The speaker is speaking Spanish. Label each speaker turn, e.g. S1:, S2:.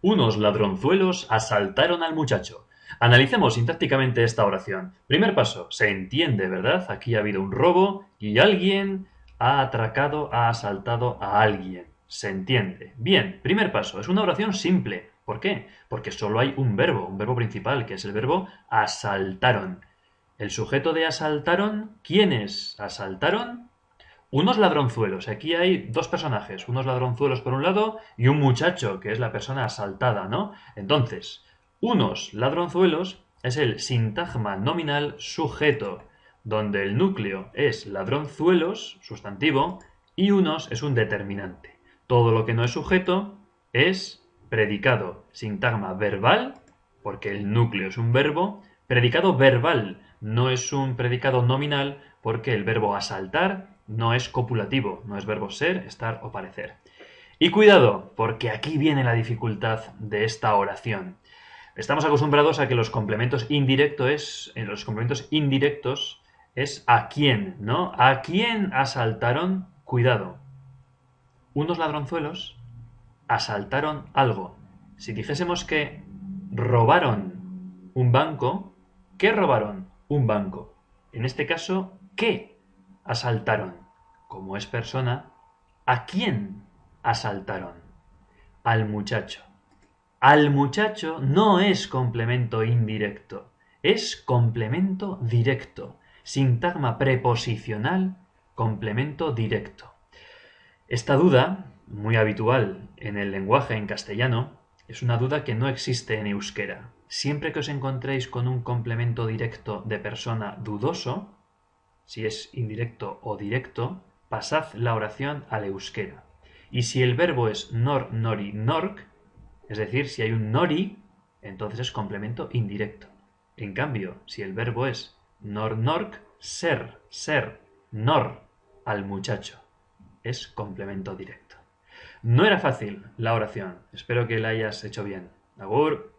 S1: Unos ladronzuelos asaltaron al muchacho. Analicemos sintácticamente esta oración. Primer paso, se entiende, ¿verdad? Aquí ha habido un robo y alguien ha atracado, ha asaltado a alguien. Se entiende. Bien, primer paso, es una oración simple. ¿Por qué? Porque solo hay un verbo, un verbo principal, que es el verbo asaltaron. El sujeto de asaltaron, ¿quiénes asaltaron? Unos ladronzuelos. Aquí hay dos personajes, unos ladronzuelos por un lado y un muchacho, que es la persona asaltada, ¿no? Entonces, unos ladronzuelos es el sintagma nominal sujeto, donde el núcleo es ladronzuelos, sustantivo, y unos es un determinante. Todo lo que no es sujeto es predicado, sintagma verbal, porque el núcleo es un verbo, predicado verbal, no es un predicado nominal, porque el verbo asaltar no es copulativo, no es verbo ser, estar o parecer. Y cuidado, porque aquí viene la dificultad de esta oración. Estamos acostumbrados a que los complementos indirectos, en los complementos indirectos es a quién, ¿no? ¿A quién asaltaron? Cuidado. Unos ladronzuelos asaltaron algo. Si dijésemos que robaron un banco, ¿qué robaron? Un banco. En este caso, ¿qué asaltaron? Como es persona, ¿a quién asaltaron? Al muchacho. Al muchacho no es complemento indirecto, es complemento directo. Sintagma preposicional, complemento directo. Esta duda muy habitual en el lenguaje en castellano, es una duda que no existe en euskera. Siempre que os encontréis con un complemento directo de persona dudoso, si es indirecto o directo, pasad la oración al euskera. Y si el verbo es nor, nori, nork, es decir, si hay un nori, entonces es complemento indirecto. En cambio, si el verbo es nor, nork, ser, ser, nor, al muchacho, es complemento directo. No era fácil la oración. Espero que la hayas hecho bien. Agur.